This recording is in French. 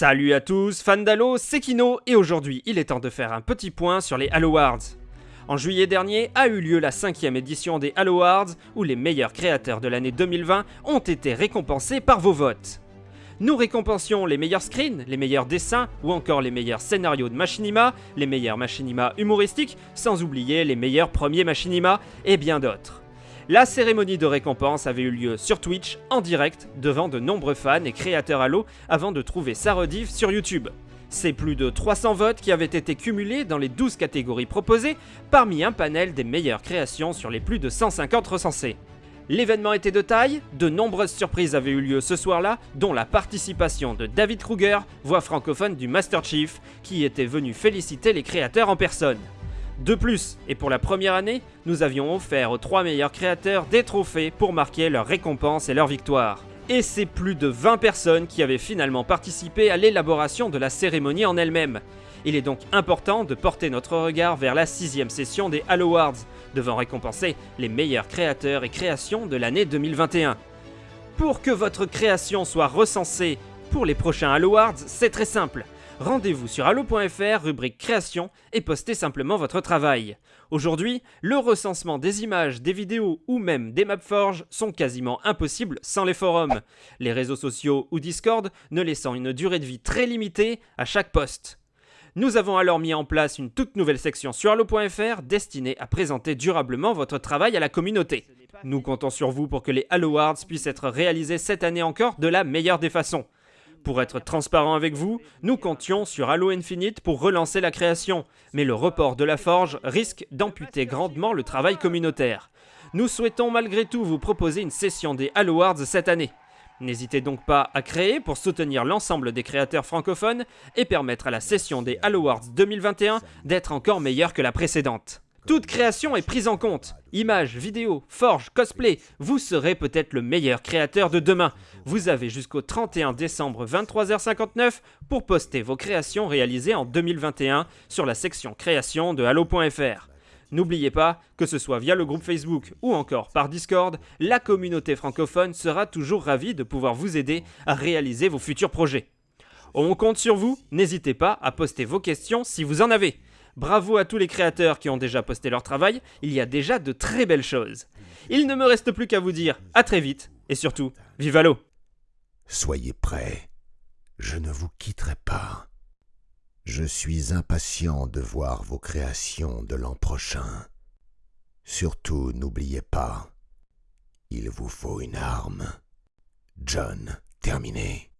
Salut à tous, fans d'Halo, c'est Kino et aujourd'hui il est temps de faire un petit point sur les Halo Awards. En juillet dernier a eu lieu la cinquième édition des Halo Awards où les meilleurs créateurs de l'année 2020 ont été récompensés par vos votes. Nous récompensions les meilleurs screens, les meilleurs dessins ou encore les meilleurs scénarios de machinima, les meilleurs machinima humoristiques, sans oublier les meilleurs premiers machinima et bien d'autres. La cérémonie de récompense avait eu lieu sur Twitch, en direct, devant de nombreux fans et créateurs Halo, avant de trouver sa rediff sur YouTube. C'est plus de 300 votes qui avaient été cumulés dans les 12 catégories proposées, parmi un panel des meilleures créations sur les plus de 150 recensés. L'événement était de taille, de nombreuses surprises avaient eu lieu ce soir-là, dont la participation de David Kruger, voix francophone du Master Chief, qui était venu féliciter les créateurs en personne. De plus, et pour la première année, nous avions offert aux trois meilleurs créateurs des trophées pour marquer leur récompense et leur victoire. Et c'est plus de 20 personnes qui avaient finalement participé à l'élaboration de la cérémonie en elle-même. Il est donc important de porter notre regard vers la sixième session des Halo Awards, devant récompenser les meilleurs créateurs et créations de l'année 2021. Pour que votre création soit recensée pour les prochains Halo Awards, c'est très simple rendez-vous sur allo.fr, rubrique création, et postez simplement votre travail. Aujourd'hui, le recensement des images, des vidéos ou même des Mapforge sont quasiment impossibles sans les forums, les réseaux sociaux ou Discord ne laissant une durée de vie très limitée à chaque poste. Nous avons alors mis en place une toute nouvelle section sur allo.fr destinée à présenter durablement votre travail à la communauté. Nous comptons sur vous pour que les Halo Awards puissent être réalisés cette année encore de la meilleure des façons. Pour être transparent avec vous, nous comptions sur Halo Infinite pour relancer la création, mais le report de la forge risque d'amputer grandement le travail communautaire. Nous souhaitons malgré tout vous proposer une session des Halo Awards cette année. N'hésitez donc pas à créer pour soutenir l'ensemble des créateurs francophones et permettre à la session des Halo Awards 2021 d'être encore meilleure que la précédente. Toute création est prise en compte. Images, vidéos, forge, cosplay, vous serez peut-être le meilleur créateur de demain. Vous avez jusqu'au 31 décembre 23h59 pour poster vos créations réalisées en 2021 sur la section création de Halo.fr. N'oubliez pas, que ce soit via le groupe Facebook ou encore par Discord, la communauté francophone sera toujours ravie de pouvoir vous aider à réaliser vos futurs projets. On compte sur vous, n'hésitez pas à poster vos questions si vous en avez. Bravo à tous les créateurs qui ont déjà posté leur travail, il y a déjà de très belles choses. Il ne me reste plus qu'à vous dire à très vite, et surtout, vive l'eau Soyez prêts, je ne vous quitterai pas. Je suis impatient de voir vos créations de l'an prochain. Surtout, n'oubliez pas, il vous faut une arme. John, terminé.